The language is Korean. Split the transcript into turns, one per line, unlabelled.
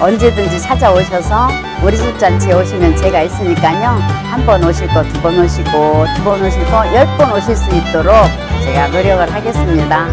언제든지 찾아오셔서 우리 집 잔치에 오시면 제가 있으니까요. 한 번 오실 거 두 번 오시고 두 번 오실 거 열 번 오실 수 있도록 제가 노력을 하겠습니다.